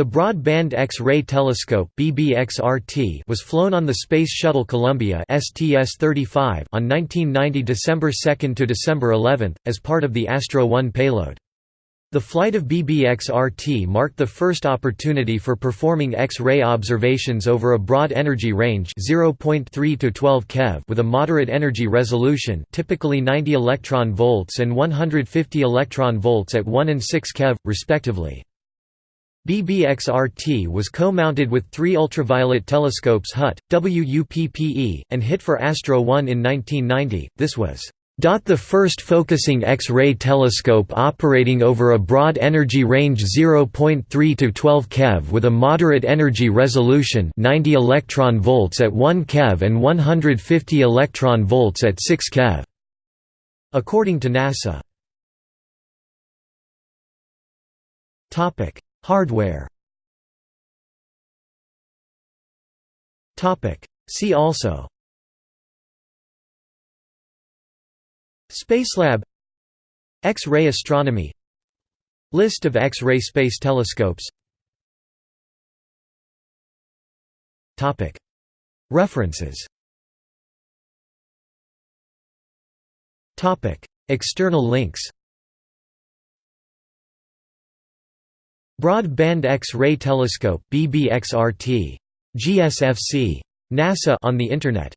The Broad-Band X-ray Telescope (BBXRT) was flown on the Space Shuttle Columbia (STS-35) on 1990 December 2 to December 11 as part of the Astro 1 payload. The flight of BBXRT marked the first opportunity for performing X-ray observations over a broad energy range 0.3 to 12 keV with a moderate energy resolution typically 90 electron volts and 150 electron volts at 1 and 6 keV, respectively. BBXRT was co-mounted with three ultraviolet telescopes HUT, WUPPE, and UIT for Astro 1 in 1990. This was the first focusing X-ray telescope operating over a broad energy range 0.3 to 12 keV with a moderate energy resolution 90 electron volts at 1 keV and 150 electron volts at 6 keV. According to NASA. Topic: Hardware. Topic: See also. Spacelab X-ray astronomy. List of X-ray space telescopes. Topic. References. Topic. External links Broad-band X-ray telescope BBXRT. GSFC. NASA on the Internet